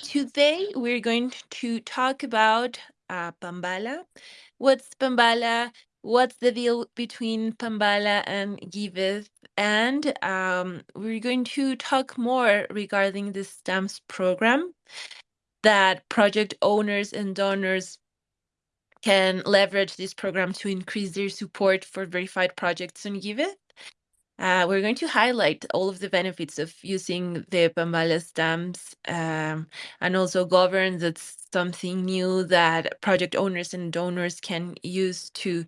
Today, we're going to talk about uh, Panvala. What's Panvala? What's the deal between Panvala and Giveth? And um, we're going to talk more regarding the stamps program that project owners and donors can leverage this program to increase their support for verified projects on Giveth. Uh, we're going to highlight all of the benefits of using the Panvala stamps um, and also Govrn that's something new that project owners and donors can use to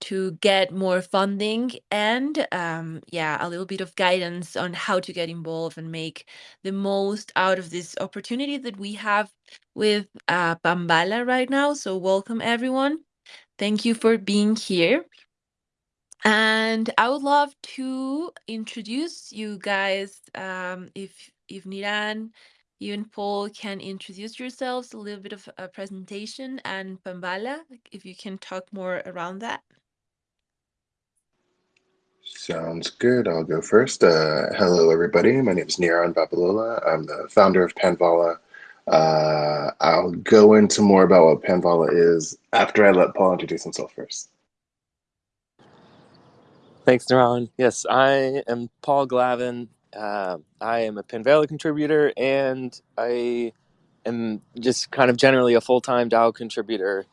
to get more funding and um, yeah a little bit of guidance on how to get involved and make the most out of this opportunity that we have with uh, Panvala right now. So welcome everyone. Thank you for being here and I would love to introduce you guys. Um, if if Niran, you and Paul can introduce yourselves, a little bit of a presentation, and Panvala, if you can talk more around that. Sounds good. I'll go first. Uh, hello, everybody. My name is Niran Babalola. I'm the founder of Panvala. Uh, I'll go into more about what Panvala is after I let Paul introduce himself first. Thanks, Niran. Yes, I am Paul Glavin. Uh, I am a Panvala contributor, and I am just kind of generally a full-time DAO contributor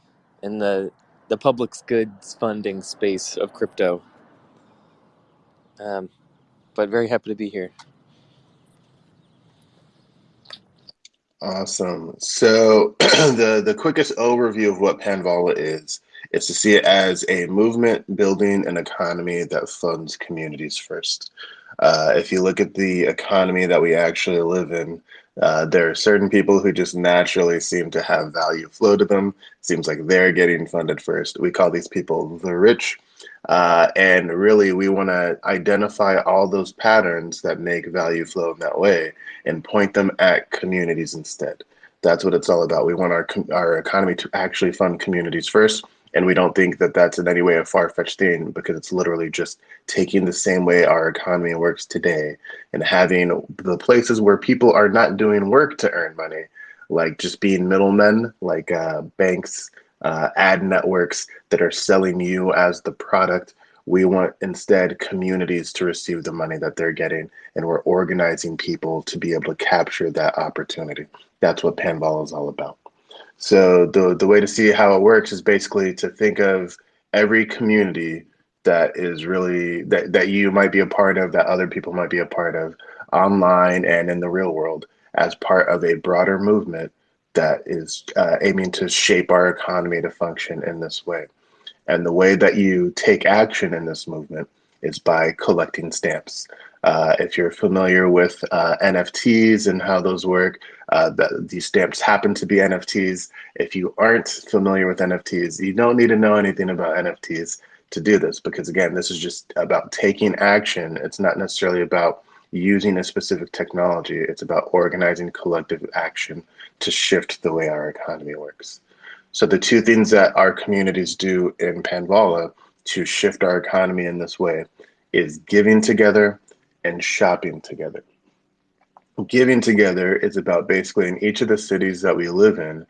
in the the public's goods funding space of crypto. Um, but very happy to be here. Awesome. So the the quickest overview of what Panvala is is to see it as a movement building an economy that funds communities first. Uh, if you look at the economy that we actually live in, uh, there are certain people who just naturally seem to have value flow to them. Seems like they're getting funded first. We call these people the rich. Uh, and really, we want to identify all those patterns that make value flow in that way and point them at communities instead. That's what it's all about. We want our, our economy to actually fund communities first and we don't think that that's in any way a far fetched thing because it's literally just taking the same way our economy works today and having the places where people are not doing work to earn money, like just being middlemen, like uh, banks, uh, ad networks that are selling you as the product. We want instead communities to receive the money that they're getting, and we're organizing people to be able to capture that opportunity. That's what Panvala is all about. So the the way to see how it works is basically to think of every community that is really that that you might be a part of, that other people might be a part of, online and in the real world, as part of a broader movement that is uh, aiming to shape our economy to function in this way. And the way that you take action in this movement is by collecting stamps. Uh, if you're familiar with uh, NFTs and how those work, uh, the, these stamps happen to be NFTs. If you aren't familiar with NFTs, you don't need to know anything about NFTs to do this because again, this is just about taking action. It's not necessarily about using a specific technology. It's about organizing collective action to shift the way our economy works. So the two things that our communities do in Panvala to shift our economy in this way is giving together and shopping together. Giving together is about basically in each of the cities that we live in,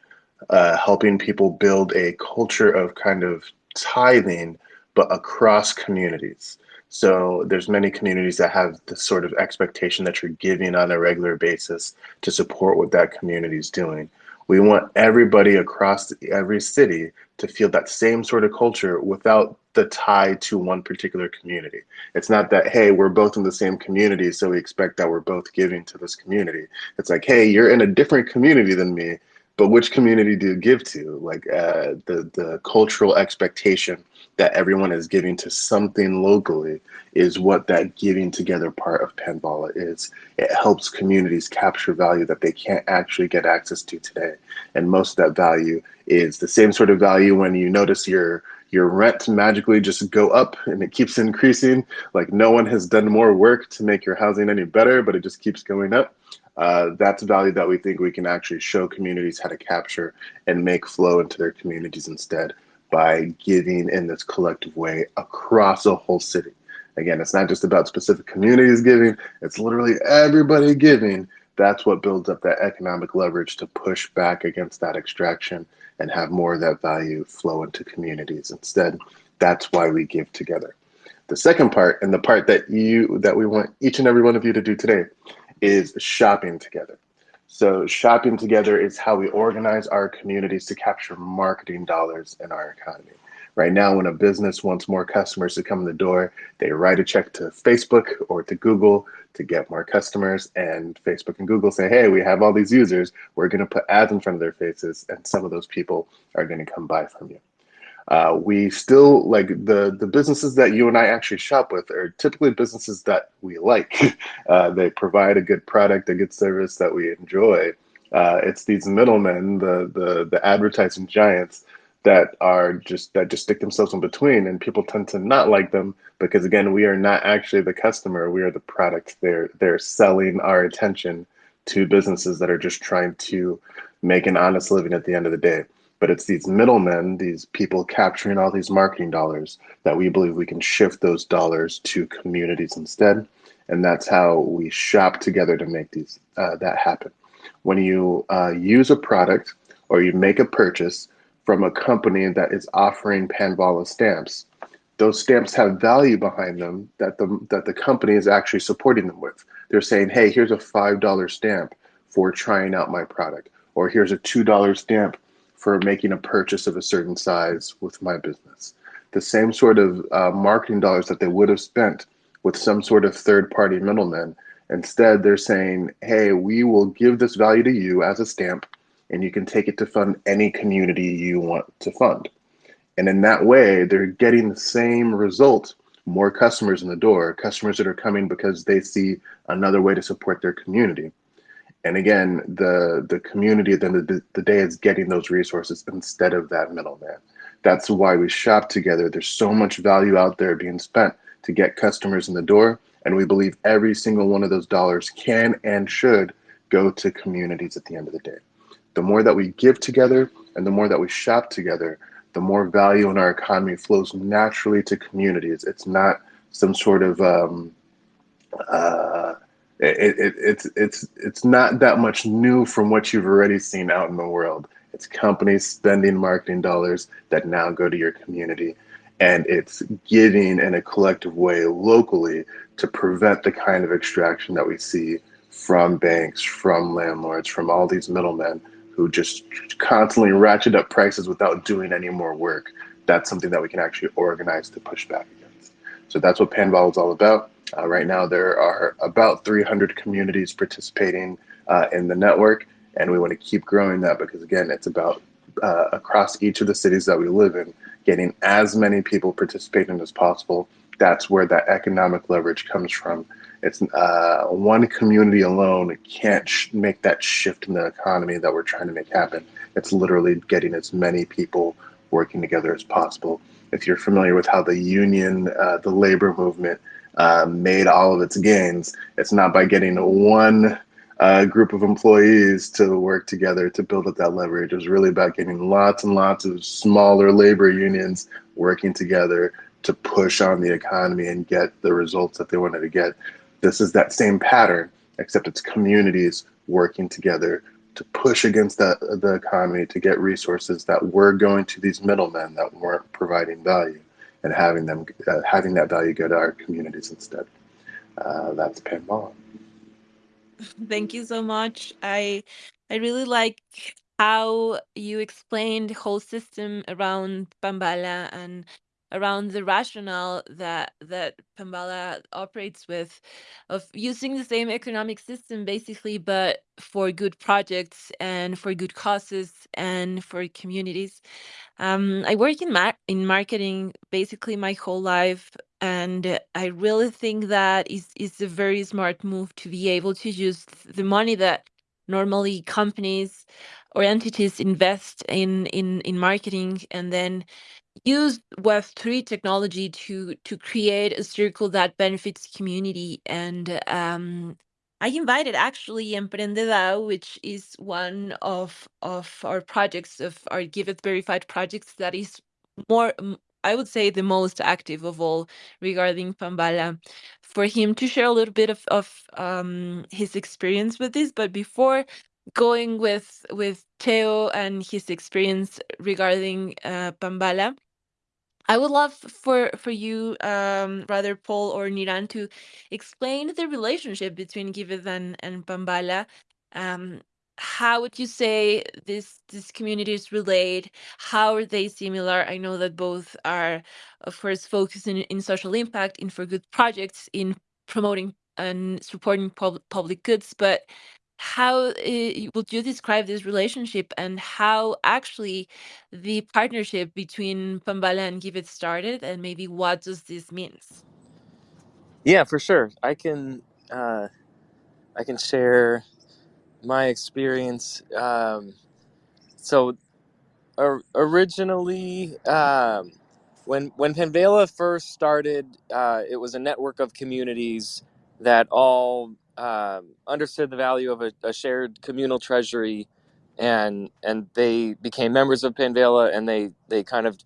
uh, helping people build a culture of kind of tithing, but across communities. So there's many communities that have this sort of expectation that you're giving on a regular basis to support what that community is doing. We want everybody across every city to feel that same sort of culture without the tie to one particular community. It's not that, hey, we're both in the same community, so we expect that we're both giving to this community. It's like, hey, you're in a different community than me, but which community do you give to? Like uh, the, the cultural expectation that everyone is giving to something locally is what that giving together part of Panvala is. It helps communities capture value that they can't actually get access to today. And most of that value is the same sort of value when you notice your your rent magically just go up and it keeps increasing. Like no one has done more work to make your housing any better, but it just keeps going up. Uh, that's value that we think we can actually show communities how to capture and make flow into their communities instead by giving in this collective way across a whole city. Again, it's not just about specific communities giving, it's literally everybody giving. That's what builds up that economic leverage to push back against that extraction and have more of that value flow into communities. Instead that's why we give together. The second part and the part that you that we want each and every one of you to do today is shopping together so shopping together is how we organize our communities to capture marketing dollars in our economy Right now, when a business wants more customers to come in the door, they write a check to Facebook or to Google to get more customers. And Facebook and Google say, hey, we have all these users. We're going to put ads in front of their faces, and some of those people are going to come buy from you. Uh, we still like the the businesses that you and I actually shop with are typically businesses that we like. Uh, they provide a good product, a good service that we enjoy. Uh, it's these middlemen, the the the advertising giants that are just that just stick themselves in between and people tend to not like them because again we are not actually the customer we are the product they're they're selling our attention to businesses that are just trying to make an honest living at the end of the day but it's these middlemen these people capturing all these marketing dollars that we believe we can shift those dollars to communities instead and that's how we shop together to make these uh, that happen when you uh, use a product or you make a purchase from a company that is offering Panvala stamps. Those stamps have value behind them that the that the company is actually supporting them with. They're saying, "Hey, here's a five dollar stamp for trying out my product," or "Here's a two dollar stamp for making a purchase of a certain size with my business." The same sort of uh, marketing dollars that they would have spent with some sort of third party middleman. Instead, they're saying, "Hey, we will give this value to you as a stamp." and you can take it to fund any community you want to fund. And in that way, they're getting the same result more customers in the door, customers that are coming because they see another way to support their community. And again, the, the community at the end of the, the day is getting those resources instead of that middleman. That's why we shop together. There's so much value out there being spent to get customers in the door. And we believe every single one of those dollars can and should go to communities at the end of the day the more that we give together and the more that we shop together, the more value in our economy flows naturally to communities. It's not some sort of um, uh, it, it, it's it's it's not that much new from what you've already seen out in the world. It's companies spending marketing dollars that now go to your community, and it's giving in a collective way locally to prevent the kind of extraction that we see from banks, from landlords, from all these middlemen who just constantly ratchet up prices without doing any more work. That's something that we can actually organize to push back against. So that's what Panvala is all about. Uh, right now, there are about 300 communities participating uh, in the network, and we want to keep growing that because, again, it's about uh, across each of the cities that we live in, getting as many people participating as possible. That's where that economic leverage comes from it's uh, one community alone can't make that shift in the economy that we're trying to make happen. It's literally getting as many people working together as possible. If you're familiar with how the union, uh, the labor movement, uh, made all of its gains, it's not by getting one uh, group of employees to work together to build up that leverage. It was really about getting lots and lots of smaller labor unions working together to push on the economy and get the results that they wanted to get. This is that same pattern, except it's communities working together to push against the, the economy to get resources that were going to these middlemen that weren't providing value and having them uh, having that value go to our communities instead. Uh, that's Panvala. Thank you so much. I I really like how you explained the whole system around Panvala and around the rationale that that Panvala operates with of using the same economic system basically but for good projects and for good causes and for communities. Um, I work in mar- in marketing basically my whole life and I really think that is is a very smart move to be able to use the money that normally companies or entities invest in in in marketing and then use Web3 technology to to create a circle that benefits community. And um, I invited actually Emprendedao, which is one of of our projects of our Giveth Verified projects that is more I would say the most active of all regarding Panvala, for him to share a little bit of, of um, his experience with this. But before going with with Theo and his experience regarding uh, Panvala, I would love for for you, um, rather Paul or Niran, to explain the relationship between Giveth and, and Panvala. Um, how would you say this these communities relate? How are they similar? I know that both are, of course, focusing in social impact, in for good projects, in promoting and supporting pub- public goods, but how uh, would you describe this relationship and how actually the partnership between Panvala and Giveth started and maybe what does this means? Yeah, for sure. I can uh, I can share my experience. Um, so or, originally, um, when when Panvala first started, uh, it was a network of communities that all um, understood the value of a, a, shared communal treasury, and and they became members of Panvala, and they they kind of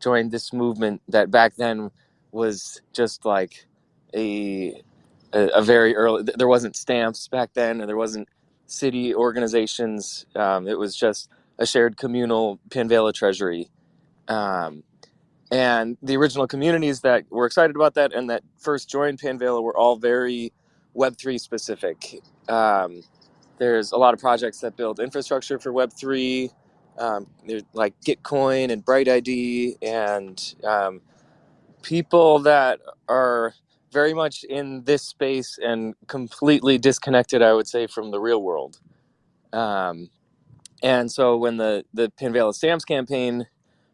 joined this movement that back then was just like a a, a very early. There wasn't stamps back then, and there wasn't city organizations. Um, it was just a shared communal Panvala treasury. Um, and the original communities that were excited about that and that first joined Panvala were all very Web3 specific. Um, there's a lot of projects that build infrastructure for Web3. Um, there's like Gitcoin and Bright ID and um, people that are very much in this space and completely disconnected, I would say, from the real world. Um, and so when the the Panvala Stamps campaign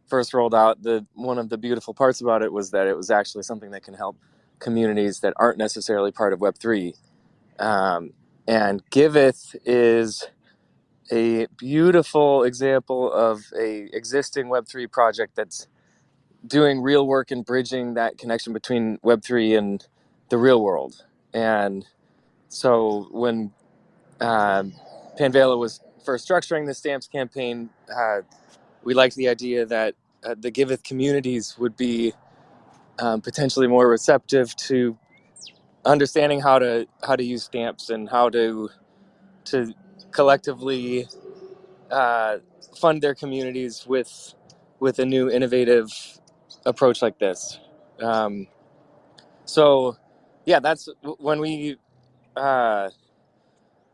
first rolled out, the one of the beautiful parts about it was that it was actually something that can help communities that aren't necessarily part of Web three. Um, and Giveth is a beautiful example of a existing Web three project that's doing real work and bridging that connection between Web three and the real world. And so when um, Panvala was first structuring the stamps campaign, uh, we liked the idea that uh, the Giveth communities would be um, potentially more receptive to understanding how to how to use stamps and how to to collectively uh, fund their communities with with a new innovative approach like this. Um, so, yeah, that's when we uh,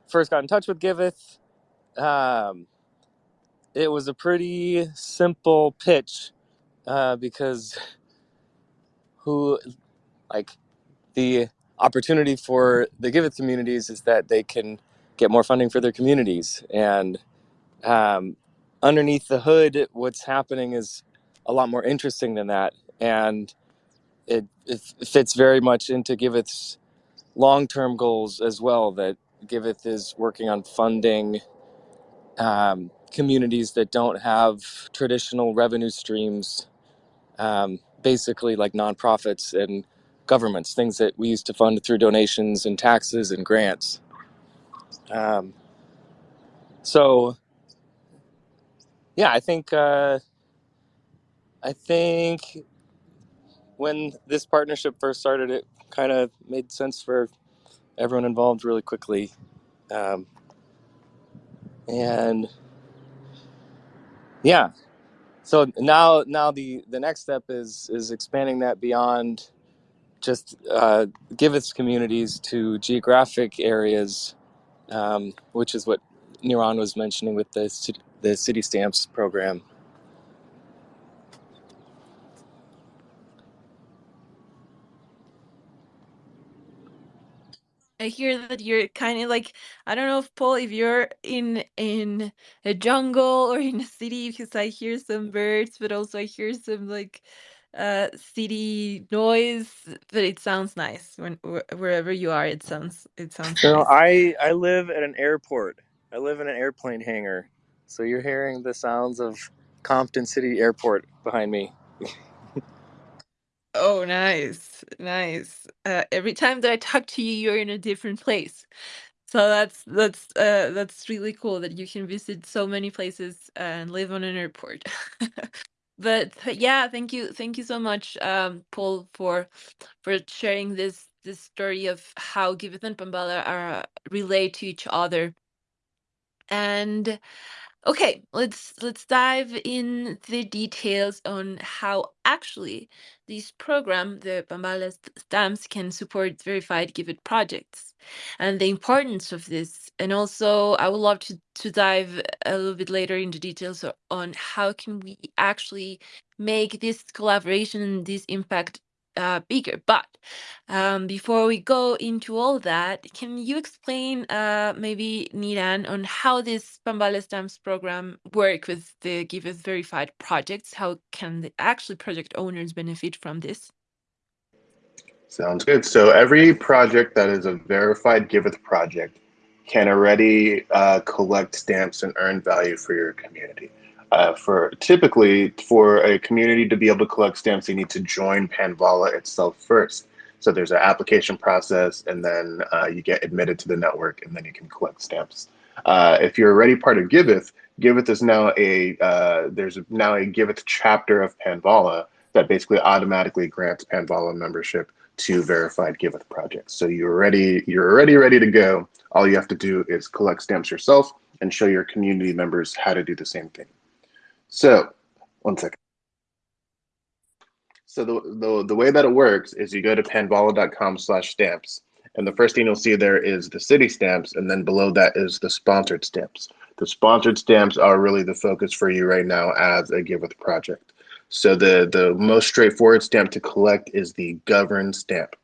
first got in touch with Giveth. Um, it was a pretty simple pitch uh, because who like the opportunity for the Giveth communities is that they can get more funding for their communities. And um, underneath the hood what's happening is a lot more interesting than that. And it, it fits very much into Giveth's long-term goals as well that Giveth is working on funding um, communities that don't have traditional revenue streams, um, basically like nonprofits and governments, things that we used to fund through donations and taxes and grants. Um, so, yeah, I think uh, I think when this partnership first started, it kind of made sense for everyone involved really quickly, um, and yeah, so now now the the next step is is expanding that beyond just uh, communities to geographic areas, um, which is what Niran was mentioning with the the city stamps program. I hear that you're kind of like I don't know if Paul if you're in in a jungle or in a city because I hear some birds but also I hear some like uh city noise but it sounds nice when wherever you are it sounds it sounds so nice. I I live at an airport. I live in an airplane hangar. So you're hearing the sounds of Compton City Airport behind me. Oh, nice, nice. Uh, every time that I talk to you, you're in a different place. So that's that's uh that's really cool that you can visit so many places and live on an airport. but yeah, thank you, thank you so much, um, Paul, for for sharing this this story of how Giveth and Panvala are relate to each other. And Okay, let's let's dive in the details on how actually this program, the Panvala stamps, can support verified Giveth projects and the importance of this. And also, I would love to to dive a little bit later into details on how can we actually make this collaboration and this impact uh, bigger. But um, before we go into all that, can you explain, uh, maybe Niran, on how this Panvala Stamps program work with the Giveth verified projects? How can the actually project owners benefit from this? Sounds good. So every project that is a verified Giveth project can already uh, collect stamps and earn value for your community. Uh, for typically for a community to be able to collect stamps, they need to join Panvala itself first. So there's an application process, and then uh, you get admitted to the network, and then you can collect stamps. Uh, if you're already part of Giveth, Giveth is now a uh, there's now a Giveth chapter of Panvala that basically automatically grants Panvala membership to verified Giveth projects. So you're ready, you're already ready to go. All you have to do is collect stamps yourself and show your community members how to do the same thing. So, one second. So the, the, the way that it works is you go to panvala.com slash stamps. And the first thing you'll see there is the city stamps. And then below that is the sponsored stamps. The sponsored stamps are really the focus for you right now as a Giveth project. So the, the most straightforward stamp to collect is the Govrn stamp.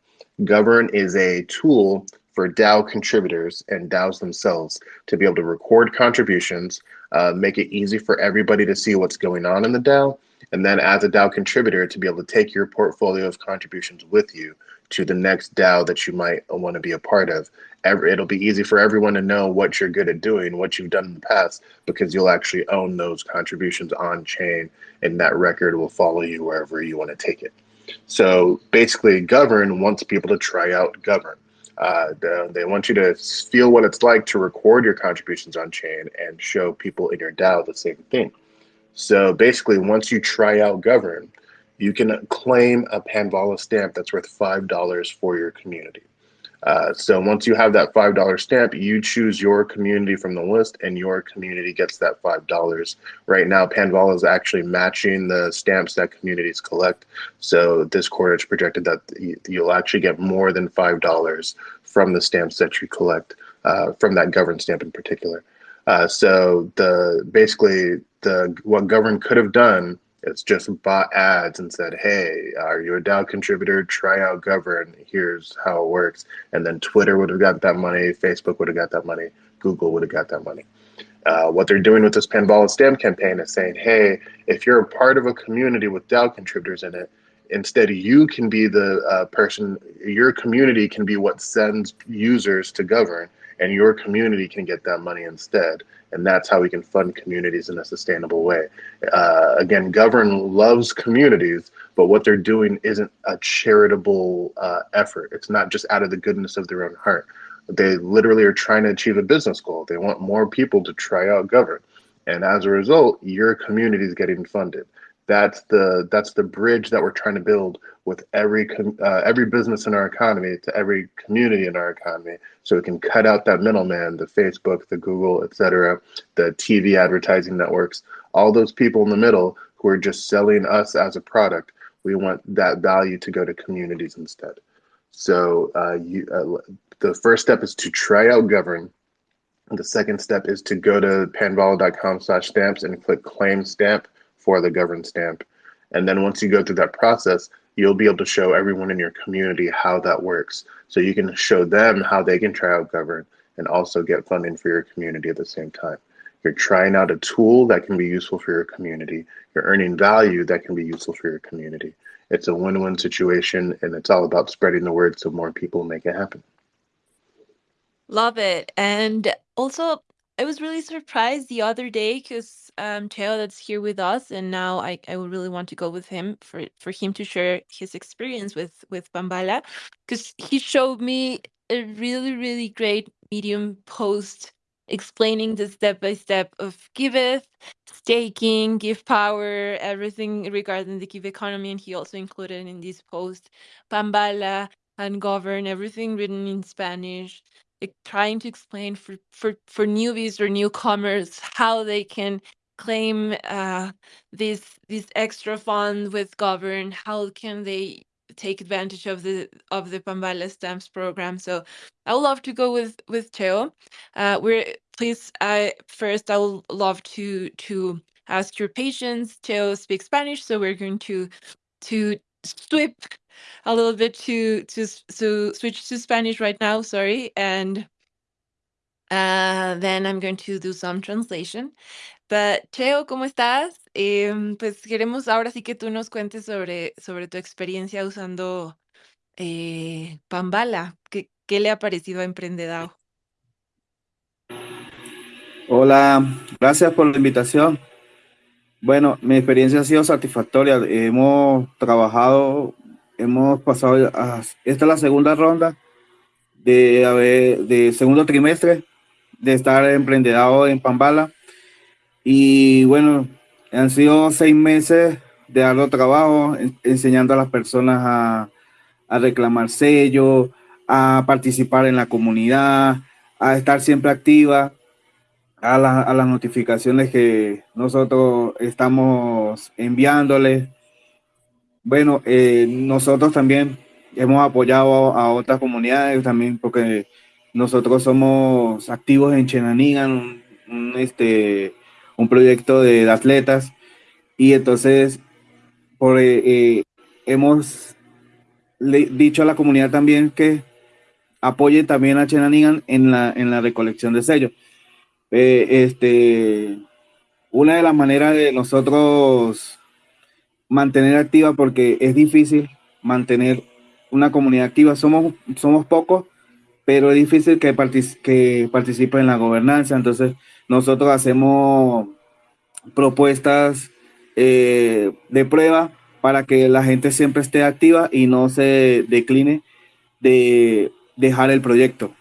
Govrn is a tool for DAO contributors and DAOs themselves to be able to record contributions, uh, make it easy for everybody to see what's going on in the DAO, and then as a DAO contributor to be able to take your portfolio of contributions with you to the next DAO that you might want to be a part of. It'll be easy for everyone to know what you're good at doing, what you've done in the past, because you'll actually own those contributions on chain, and that record will follow you wherever you want to take it. So basically, Govrn wants people to try out Govrn. Uh, the, they want you to feel what it's like to record your contributions on chain and show people in your DAO the same thing. So basically, once you try out Govrn, you can claim a Panvala stamp that's worth $5 for your community. Uh, so once you have that $5 stamp, you choose your community from the list and your community gets that $5. Right now, Panvala is actually matching the stamps that communities collect. So this quarter, it's projected that you'll actually get more than $5 from the stamps that you collect uh, from that Govrn stamp in particular. Uh, so the basically the what Govrn could have done it's just bought ads and said, "Hey, are you a DAO contributor? Try out Govrn. Here's how it works." And then Twitter would have got that money, Facebook would have got that money, Google would have got that money. Uh, what they're doing with this Panvala Stamp campaign is saying, "Hey, if you're a part of a community with DAO contributors in it, instead you can be the uh, person. Your community can be what sends users to Govrn." And your community can get that money instead. And that's how we can fund communities in a sustainable way. Uh, again, Govrn loves communities, but what they're doing isn't a charitable uh, effort. It's not just out of the goodness of their own heart. They literally are trying to achieve a business goal. They want more people to try out Govrn. And as a result, your community is getting funded that's the that's the bridge that we're trying to build with every uh, every business in our economy to every community in our economy. So we can cut out that middleman the facebook the google et cetera, the tv advertising networks all those people in the middle who are just selling us as a product. We want that value to go to communities instead. So uh, you, uh, the first step is to try out Govrn. The second step is to go to panvala.com slash stamps and click claim stamp for the Govrn stamp. And then once you go through that process, you'll be able to show everyone in your community how that works. So you can show them how they can try out Govrn and also get funding for your community at the same time. You're trying out a tool that can be useful for your community. You're earning value that can be useful for your community. It's a win-win situation and it's all about spreading the word so more people make it happen. Love it. And also I was really surprised the other day because um, Teo that's here with us, and now I, I would really want to go with him for for him to share his experience with with Panvala, because he showed me a really really great Medium post explaining the step by step of Giveth, staking, GIVpower, everything regarding the GIVeconomy. And he also included in this post Panvala and Govrn, everything written in Spanish, trying to explain for, for, for newbies or newcomers how they can claim uh, this this extra fund with Govrn how can they take advantage of the of the Panvala stamps program. So I would love to go with with Teo uh, we're please I first I would love to to ask your patience. Teo speaks Spanish so we're going to to sweep a little bit to to to switch to Spanish right now sorry and uh, then I'm going to do some translation But, Cheo, ¿cómo estás? Em, pues queremos ahora sí que tú nos cuentes sobre, sobre tu experiencia usando eh, Pambala. ¿Qué, ¿Qué le ha parecido a Emprendedao? Hola, gracias por la invitación. Bueno, mi experiencia ha sido satisfactoria. Hemos trabajado, hemos pasado, a, esta es la segunda ronda de, haber, de segundo trimestre de estar emprendedado en Pambala. Y bueno, han sido seis meses de arduo trabajo enseñando a las personas a, a reclamar sello, a participar en la comunidad, a estar siempre activa, a, la, a las notificaciones que nosotros estamos enviándoles. Bueno, eh, nosotros también hemos apoyado a otras comunidades también porque nosotros somos activos en Chenanigan, un, este, un proyecto de, atletas y entonces por, eh, eh, hemos dicho a la comunidad también que apoye también a Chenanigan en la, en la recolección de sellos. Este, una de las maneras de nosotros mantener activa, porque es difícil mantener una comunidad activa, somos, somos pocos, pero es difícil que, partic que participe en la gobernanza, entonces nosotros hacemos propuestas eh, de prueba para que la gente siempre esté activa y no se decline de dejar el proyecto.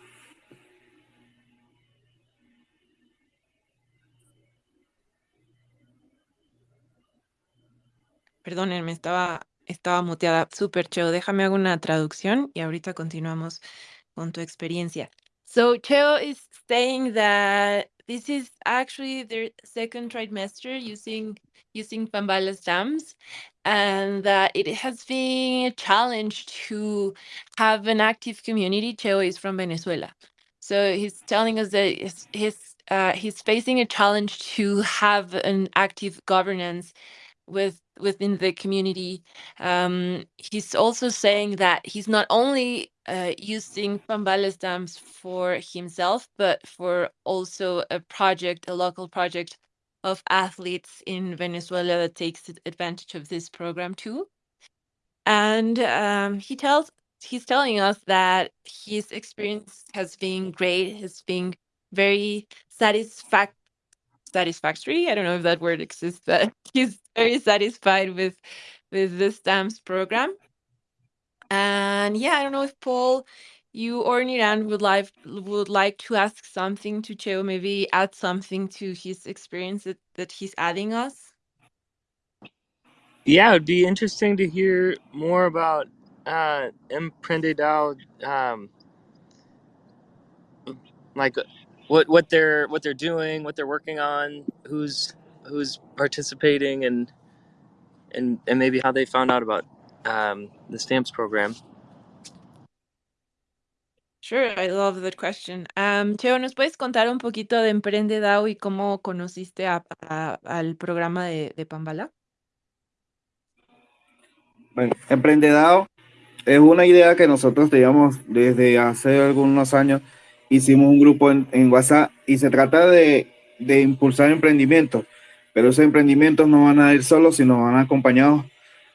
Perdónenme, estaba, estaba muteada. Súper Cheo. Déjame hago una traducción y ahorita continuamos con tu experiencia. So Cheo is saying that this is actually their second trimester using using Panvala stamps and that it has been a challenge to have an active community. Cheo is from Venezuela. So he's telling us that he's, uh, he's facing a challenge to have an active governance with within the community. Um, he's also saying that he's not only uh, using Panvala stamps for himself, but for also a project, a local project of athletes in Venezuela that takes advantage of this program too. And um, he tells he's telling us that his experience has been great, has been very satisfactory satisfactory. I don't know if that word exists, but he's very satisfied with with the stamps program. And yeah, I don't know if Paul, you or Niran would like would like to ask something to Cheo, maybe add something to his experience that, that he's adding us. Yeah, it'd be interesting to hear more about uh, Emprendedao, um, like what what they're what they're doing, what they're working on, who's who's participating, and and and maybe how they found out about um, the stamps program. Sure, I love that question. Um, Cheo, ¿nos puedes contar un poquito de Emprende DAO y cómo conociste a, a, al programa de, de Pambala? Bueno, Emprendedao es una idea que nosotros teníamos desde hace algunos años hicimos un grupo en, WhatsApp y se trata de, de, impulsar emprendimientos, pero esos emprendimientos no van a ir solos, sino van acompañados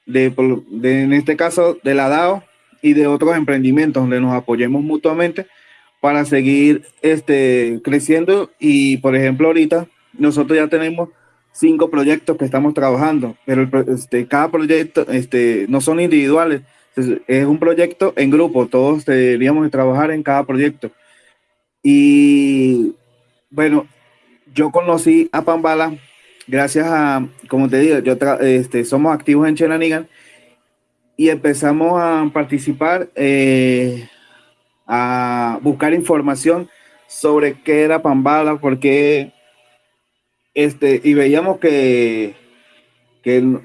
de, de, en este caso, de la DAO y de otros emprendimientos donde nos apoyemos mutuamente para seguir este, creciendo. Y, por ejemplo, ahorita nosotros ya tenemos cinco proyectos que estamos trabajando, pero este, cada proyecto este, no son individuales, es un proyecto en grupo, todos deberíamos trabajar en cada proyecto. Y Bueno, yo conocí a Pambala gracias a, como te digo, yo este, somos activos en Chenanigan y empezamos a participar, eh, a buscar información sobre qué era Pambala, porque este, y veíamos que, que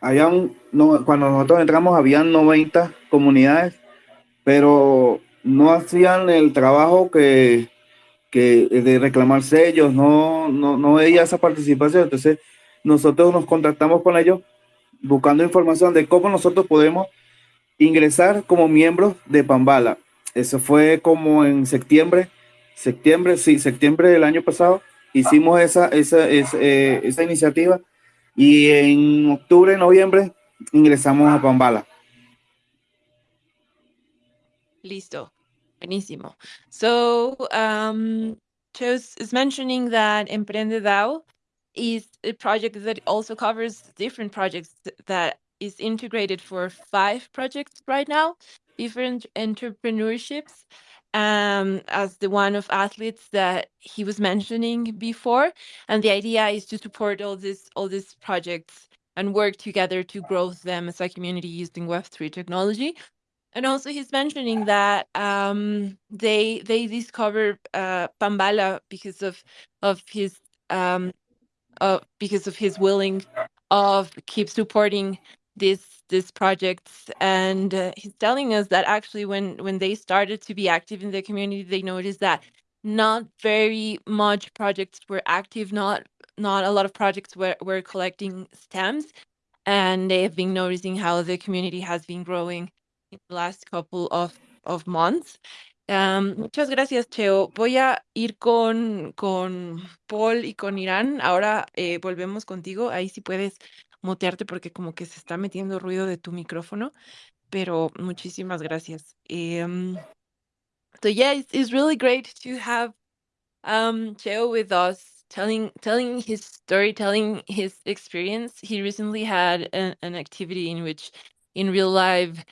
habían, no, cuando nosotros entramos habían 90 comunidades, pero no hacían el trabajo que, que de reclamar sellos, no, no, no veía esa participación. Entonces, nosotros nos contactamos con ellos buscando información de cómo nosotros podemos ingresar como miembros de Pambala. Eso fue como en septiembre, septiembre, sí, septiembre del año pasado, hicimos esa, esa, esa, eh, esa iniciativa y en octubre, noviembre ingresamos a Pambala. Listo. Buenísimo. So, um, Chose is mentioning that Emprende DAO is a project that also covers different projects that is integrated for five projects right now, different entrepreneurships, um, as the one of athletes that he was mentioning before. And the idea is to support all this all these projects and work together to grow them as a community using Web3 technology. And also he's mentioning that um, they they discovered uh, Panvala because of of his um, uh, because of his willing of keep supporting these these projects and uh, he's telling us that actually when when they started to be active in the community they noticed that not very much projects were active not not a lot of projects were, were collecting stamps. And they have been noticing how the community has been growing in the last couple of, of months. Um, muchas gracias, Cheo. Voy a ir con, con Paul y con Niran. Ahora eh, volvemos contigo. Ahí sí puedes mutearte porque como que se está metiendo ruido de tu micrófono, pero muchísimas gracias. Um, so yeah, it's, it's really great to have um, Cheo with us telling telling his story, telling his experience. He recently had an, an activity in which in real life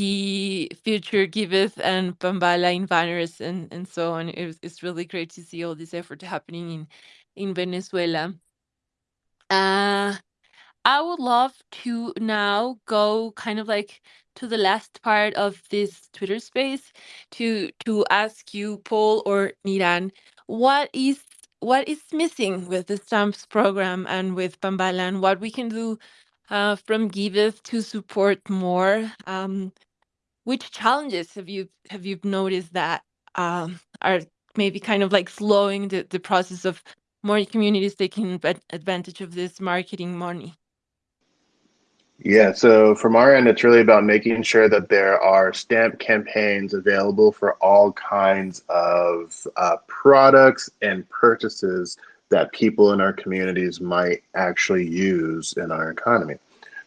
he future giveth and Panvala in banners and, and so on. It's really great to see all this effort happening in, in Venezuela. Uh, I would love to now go kind of like to the last part of this Twitter space to to ask you, Paul or Niran, what is what is missing with the stamps program and with Panvala and what we can do uh, from Giveth to support more. Um, which challenges have you have you noticed that um, are maybe kind of like slowing the, the process of more communities taking advantage of this marketing money? Yeah, so from our end, it's really about making sure that there are stamp campaigns available for all kinds of uh, products and purchases that people in our communities might actually use in our economy.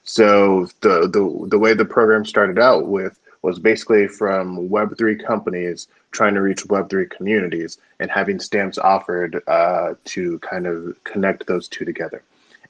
So the the the way the program started out with was basically from Web3 companies trying to reach Web3 communities and having stamps offered uh, to kind of connect those two together.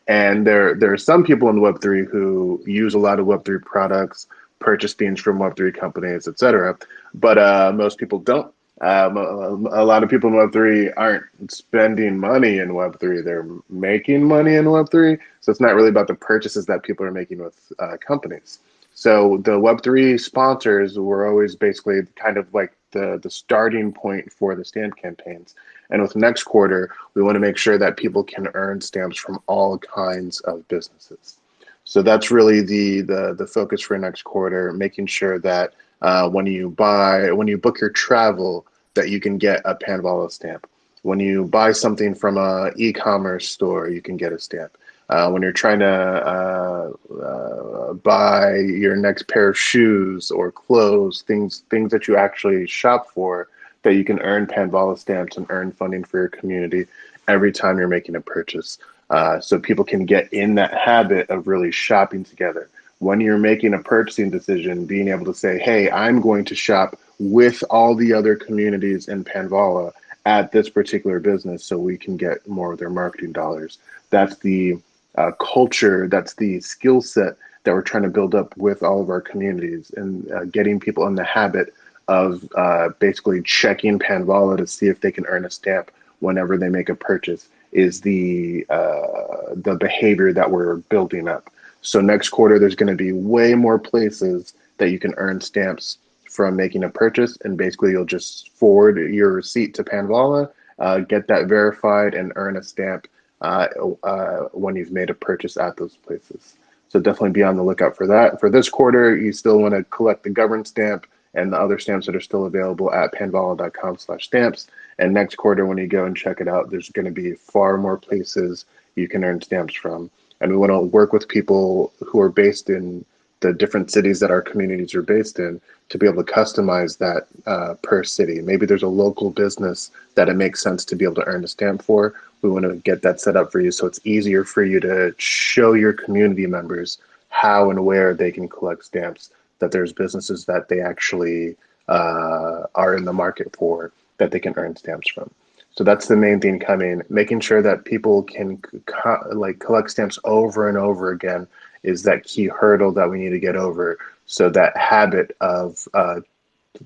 And there, there are some people in Web3 who use a lot of Web3 products, purchase things from Web3 companies, etc. But uh, most people don't. Um, a, lot of people in Web3 aren't spending money in Web3, they're making money in Web3. So it's not really about the purchases that people are making with uh, companies. So the Web3 sponsors were always basically kind of like the, the starting point for the stamp campaigns. And with next quarter, we want to make sure that people can earn stamps from all kinds of businesses. So that's really the the, the focus for next quarter, making sure that uh, when you buy, when you book your travel, that you can get a Panvala stamp. When you buy something from a e-commerce store, you can get a stamp. Uh, when you're trying to uh, uh, buy your next pair of shoes or clothes, things things that you actually shop for, that you can earn Panvala stamps and earn funding for your community every time you're making a purchase. Uh, so people can get in that habit of really shopping together. When you're making a purchasing decision, being able to say, hey, I'm going to shop with all the other communities in Panvala at this particular business so we can get more of their marketing dollars. That's the uh, culture, that's the skill set that we're trying to build up with all of our communities and uh, getting people in the habit of uh, basically checking Panvala to see if they can earn a stamp whenever they make a purchase is the uh, the behavior that we're building up. So next quarter, there's going to be way more places that you can earn stamps from making a purchase, and basically you'll just forward your receipt to Panvala, uh, get that verified, and earn a stamp uh, uh, when you've made a purchase at those places. So definitely be on the lookout for that. For this quarter, you still want to collect the government stamp and the other stamps that are still available at panvala.com slash stamps. And next quarter, when you go and check it out, there's going to be far more places you can earn stamps from. And we want to work with people who are based in the different cities that our communities are based in to be able to customize that uh, per city. Maybe there's a local business that it makes sense to be able to earn a stamp for. We want to get that set up for you so it's easier for you to show your community members how and where they can collect stamps, that there's businesses that they actually uh, are in the market for that they can earn stamps from. So that's the main thing coming. Making sure that people can co- like collect stamps over and over again is that key hurdle that we need to get over. So that habit of uh,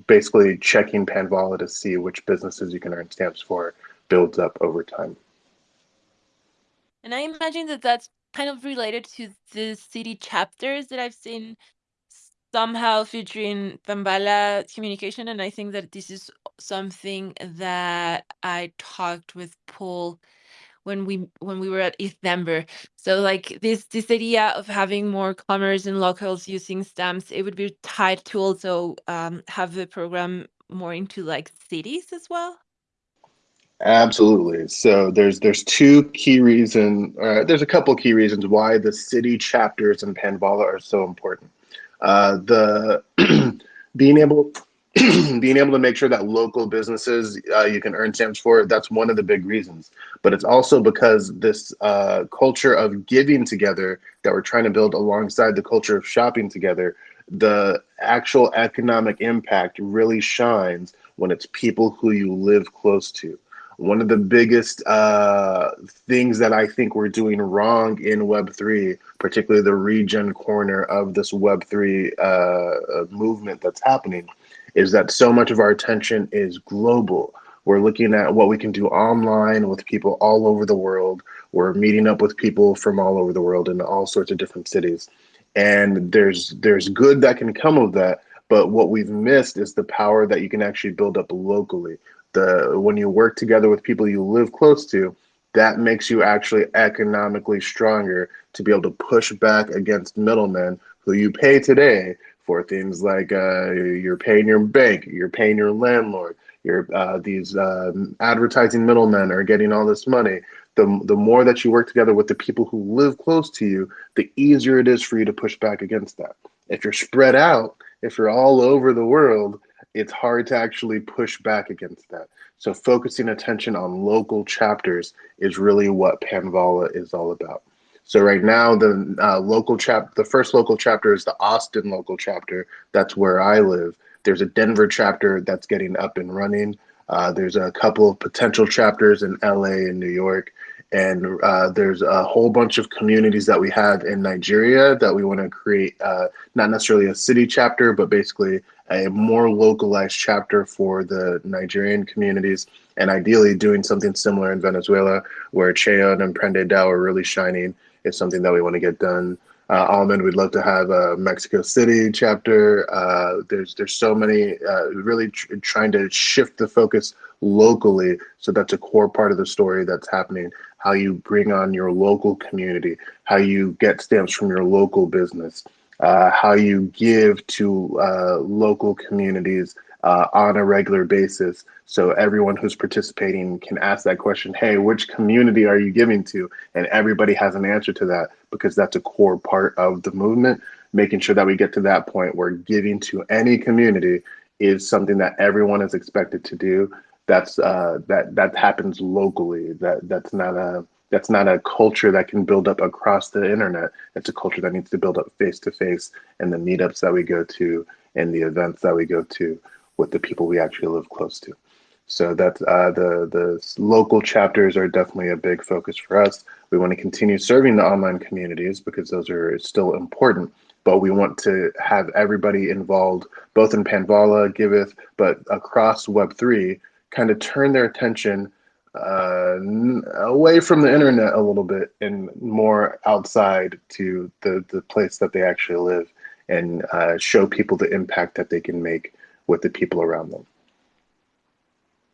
basically checking Panvala to see which businesses you can earn stamps for builds up over time. And I imagine that that's kind of related to the city chapters that I've seen somehow featuring Panvala communication. And I think that this is something that I talked with Paul when we when we were at ETHDenver. So like this this idea of having more commerce and locals using stamps, it would be tied to also um, have the program more into like cities as well. Absolutely. So there's there's two key reasons. Uh, there's a couple key reasons why the city chapters in Panvala are so important. Uh, the being able being able to make sure that local businesses uh, you can earn stamps for that's one of the big reasons but it's also because this uh, culture of giving together that we're trying to build alongside the culture of shopping together the actual economic impact really shines when it's people who you live close to one of the biggest uh, things that I think we're doing wrong in Web3, particularly the regen corner of this Web3 uh, movement that's happening, is that so much of our attention is global. We're looking at what we can do online with people all over the world. We're meeting up with people from all over the world in all sorts of different cities. And there's there's good that can come of that, but what we've missed is the power that you can actually build up locally the when you work together with people you live close to that makes you actually economically stronger to be able to push back against middlemen who you pay today for things like uh, you're paying your bank, you're paying your landlord, you're uh, these uh, advertising middlemen are getting all this money. The, the more that you work together with the people who live close to you, the easier it is for you to push back against that. If you're spread out, if you're all over the world, it's hard to actually push back against that. So focusing attention on local chapters is really what Panvala is all about. So right now, the uh, local chap, the first local chapter is the Austin local chapter. That's where I live. There's a Denver chapter that's getting up and running. Uh, there's a couple of potential chapters in LA and New York, and uh, there's a whole bunch of communities that we have in Nigeria that we want to create. Uh, not necessarily a city chapter, but basically a more localized chapter for the Nigerian communities, and ideally doing something similar in Venezuela, where Cheo and Emprendedao are really shining. Is something that we want to get done. Uh, Almond, we'd love to have a Mexico City chapter. Uh, there's there's so many uh, really tr- trying to shift the focus locally. So that's a core part of the story that's happening. How you bring on your local community, how you get stamps from your local business, uh, how you give to uh, local communities uh, on a regular basis. So everyone who's participating can ask that question, hey, which community are you giving to? And everybody has an answer to that because that's a core part of the movement, making sure that we get to that point where giving to any community is something that everyone is expected to do. That's uh, that that happens locally. That that's not a that's not a culture that can build up across the internet. It's a culture that needs to build up face to face in the meetups that we go to and the events that we go to with the people we actually live close to. So that uh, the the local chapters are definitely a big focus for us. We want to continue serving the online communities because those are still important. But we want to have everybody involved, both in Panvala, Giveth, but across Web three, kind of turn their attention uh, away from the internet a little bit and more outside to the, the place that they actually live and uh, show people the impact that they can make with the people around them.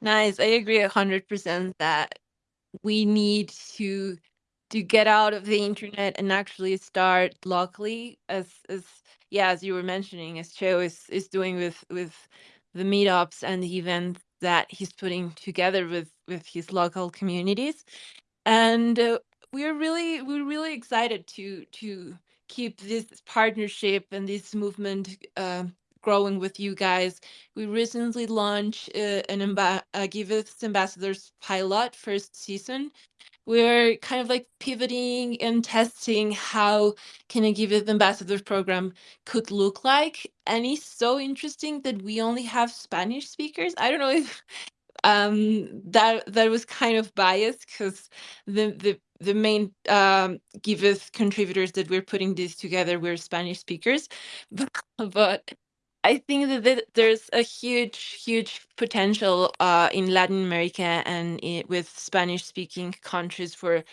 Nice. I agree 100% that we need to to get out of the internet and actually start locally as as yeah as you were mentioning as Cheo is is doing with with the meetups and the events that he's putting together with with his local communities. And uh, we're really we're really excited to to keep this partnership and this movement uh, growing with you guys. We recently launched uh, an amba- a Giveth ambassadors pilot first season. We're kind of like pivoting and testing how can a Giveth ambassadors program could look like and it's so interesting that we only have spanish speakers. I don't know if um that that was kind of biased because the the the main um giveth contributors that we're putting this together were spanish speakers. But, but i think that th- there's a huge huge potential uh in latin america and with spanish speaking countries for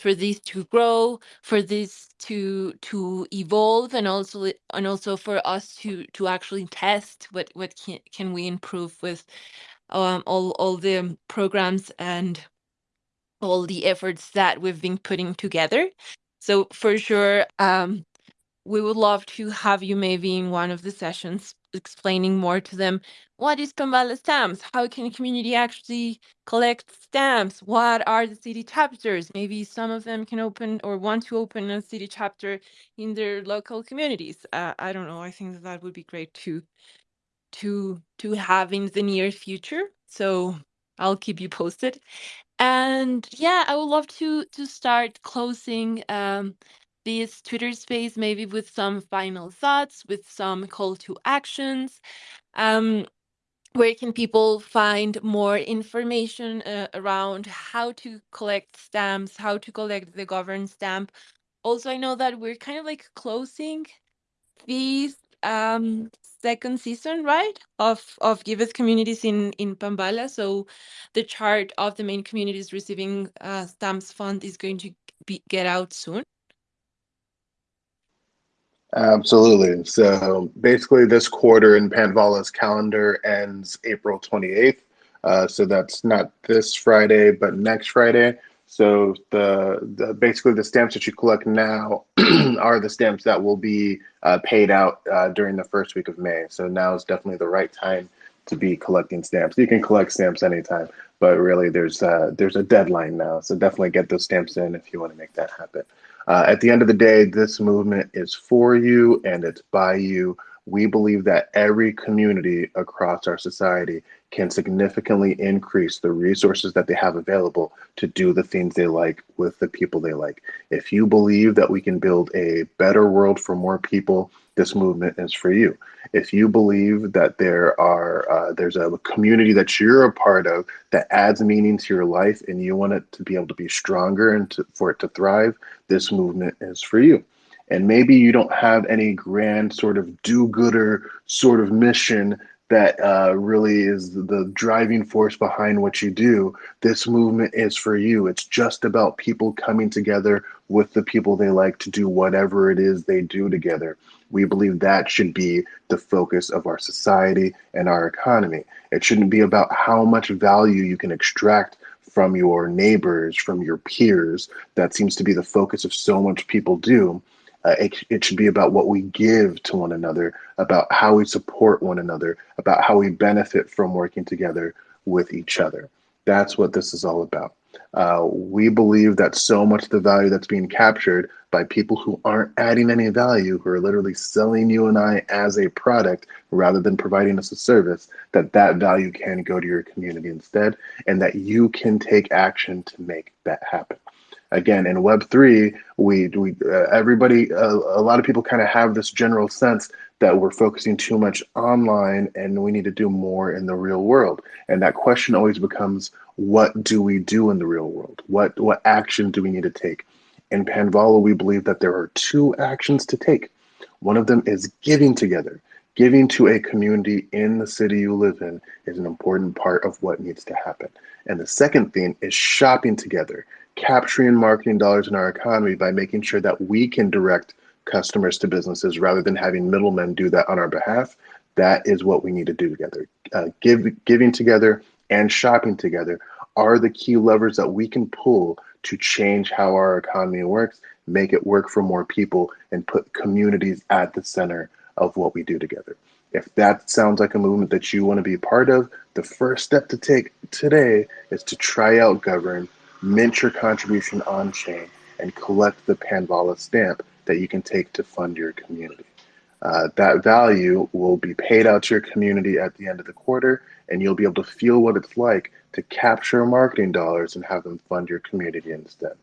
for this to grow for this to to evolve and also and also for us to to actually test what what can, can we improve with um, all all the programs and all the efforts that we've been putting together. So for sure, um, we would love to have you maybe in one of the sessions explaining more to them what is Panvala stamps? How can a community actually collect stamps? What are the city chapters? Maybe some of them can open or want to open a city chapter in their local communities. Uh, I don't know. I think that, that would be great to to to have in the near future. So I'll keep you posted. And yeah, I would love to to start closing um this Twitter space maybe with some final thoughts, with some call to actions. Um where can people find more information uh, around how to collect stamps, how to collect the governed stamp? Also, I know that we're kind of like closing this um second season right of of Giveth communities in in Panvala so the chart of the main communities receiving uh stamps fund is going to be get out soon Absolutely. So basically, this quarter in Panvala's calendar ends April 28th. Uh, so that's not this Friday, but next Friday. So the, the basically the stamps that you collect now are the stamps that will be uh, paid out uh, during the first week of May. So now is definitely the right time to be collecting stamps. You can collect stamps anytime, but really there's uh, there's a deadline now. So definitely get those stamps in if you want to make that happen. Uh, at the end of the day, this movement is for you and it's by you. We believe that every community across our society can significantly increase the resources that they have available to do the things they like with the people they like. If you believe that we can build a better world for more people, this movement is for you. If you believe that there are uh, there's a community that you're a part of that adds meaning to your life and you want it to be able to be stronger and to, for it to thrive, this movement is for you. And maybe you don't have any grand sort of do-gooder sort of mission that uh, really is the driving force behind what you do. This movement is for you. It's just about people coming together with the people they like to do whatever it is they do together. We believe that should be the focus of our society and our economy. It shouldn't be about how much value you can extract from your neighbors, from your peers. That seems to be the focus of so much people do. Uh, it, it should be about what we give to one another, about how we support one another, about how we benefit from working together with each other. That's what this is all about. Uh, we believe that so much of the value that's being captured by people who aren't adding any value, who are literally selling you and I as a product rather than providing us a service, that that value can go to your community instead, and that you can take action to make that happen again in web 3 we we uh, everybody uh, a lot of people kind of have this general sense that we're focusing too much online and we need to do more in the real world. And that question always becomes what do we do in the real world? What what action do we need to take? In panvala we believe that there are two actions to take. One of them is giving together. Giving to a community in the city you live in is an important part of what needs to happen. And the second thing is shopping together, capturing marketing dollars in our economy by making sure that we can direct customers to businesses rather than having middlemen do that on our behalf. That is what we need to do together. Uh, give, giving together and shopping together are the key levers that we can pull to change how our economy works, make it work for more people, and put communities at the center of what we do together. If that sounds like a movement that you want to be part of, the first step to take today is to try out Govrn, mint your contribution on chain, and collect the Panvala stamp that you can take to fund your community. Uh, that value will be paid out to your community at the end of the quarter, and you'll be able to feel what it's like to capture marketing dollars and have them fund your community instead.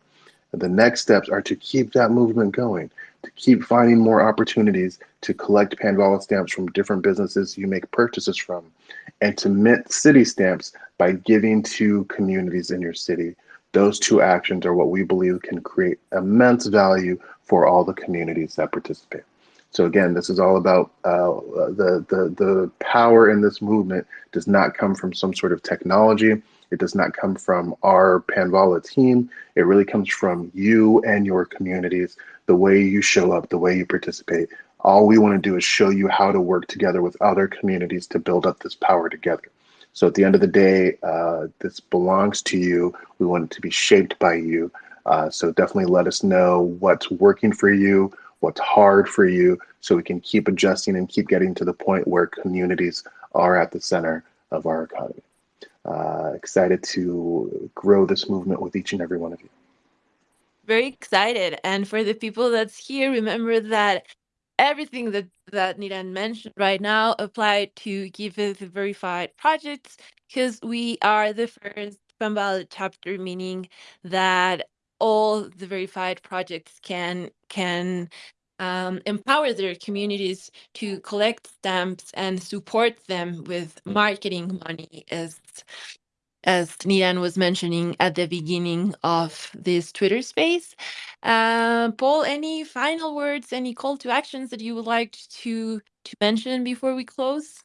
The next steps are to keep that movement going, to keep finding more opportunities to collect Panvala stamps from different businesses you make purchases from, and to mint city stamps by giving to communities in your city. Those two actions are what we believe can create immense value for all the communities that participate. So again, this is all about uh, the, the, the power in this movement does not come from some sort of technology. It does not come from our Panvala team. It really comes from you and your communities, the way you show up, the way you participate. All we want to do is show you how to work together with other communities to build up this power together. So at the end of the day, uh, this belongs to you. We want it to be shaped by you. Uh, so definitely let us know what's working for you, what's hard for you, so we can keep adjusting and keep getting to the point where communities are at the center of our economy. Uh, excited to grow this movement with each and every one of you. Very excited. And for the people that's here, remember that everything that that Niran mentioned right now apply to Giveth verified projects because we are the first Panvala chapter, meaning that all the verified projects can can um, empower their communities to collect stamps and support them with marketing money as as Niran was mentioning at the beginning of this Twitter space. Uh, Paul, any final words, any call to actions that you would like to to mention before we close?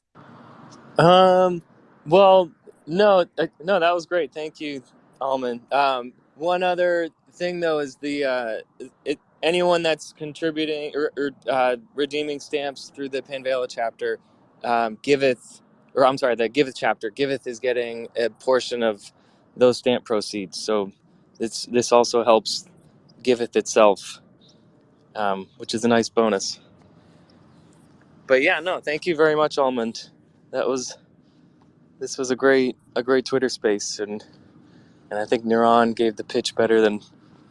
Um, well, no, uh, no, that was great. Thank you, Almond. Um, one other thing though is the uh, it, anyone that's contributing or, or uh, redeeming stamps through the Panvala chapter um, giveth, or I'm sorry, the giveth chapter giveth is getting a portion of those stamp proceeds. So it's this also helps giveth itself, um, which is a nice bonus. But yeah, no, thank you very much, Almond. That was this was a great a great Twitter space, and and I think Niran gave the pitch better than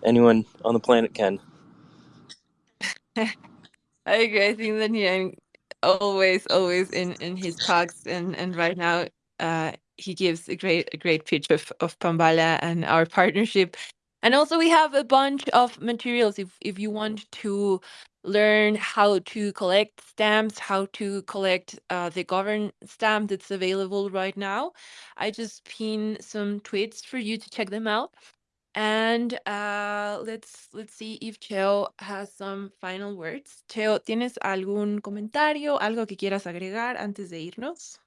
anyone on the planet can. I agree. I think that Niran always, always in in his talks, and and right now, uh, he gives a great a great pitch of of Panvala and our partnership. And also, we have a bunch of materials if if you want to learn how to collect stamps, how to collect uh, the Govrn stamp that's available right now. I just pin some tweets for you to check them out. And uh, let's let's see if Cheo has some final words. Cheo, ¿tienes algún comentario, algo que quieras agregar antes de irnos?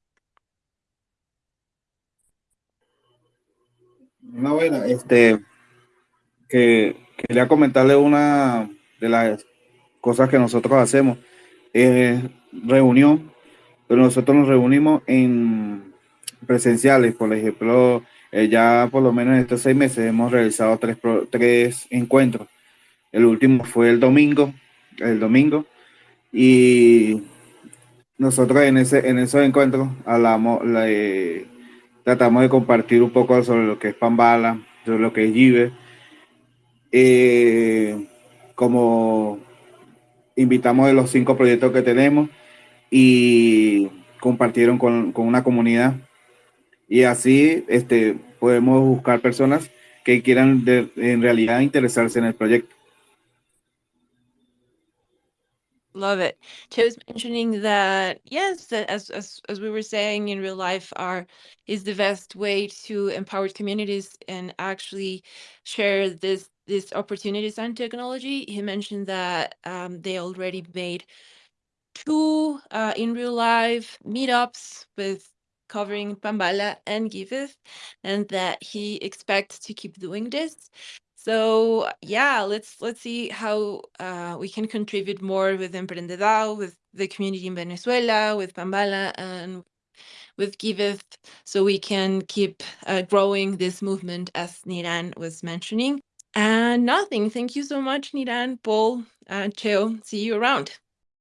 No, bueno, este, que quería comentarle una de las cosas que nosotros hacemos. Es reunión, pero nosotros nos reunimos en presenciales, por ejemplo, eh, ya por lo menos en estos seis meses hemos realizado tres, tres encuentros. El último fue el domingo, el domingo, y nosotros en, ese, en esos encuentros hablamos, tratamos de compartir un poco sobre lo que es Pambala, sobre lo que es Jive. Eh, como invitamos de los cinco proyectos que tenemos y compartieron con, con una comunidad. Y así este, podemos buscar personas que quieran de, en realidad interesarse en el proyecto. Love it. was mentioning that yes, that as as as we were saying in real life, are is the best way to empower communities and actually share this these opportunities and technology. He mentioned that um, they already made two uh, in real life meetups with covering Panvala and Giveth, and that he expects to keep doing this. So yeah, let's let's see how uh, we can contribute more with Emprendedao, with the community in Venezuela, with Panvala, and with Giveth, so we can keep uh, growing this movement, as Niran was mentioning. And nothing. Thank you so much, Niran, Paul, uh, Cheo. See you around.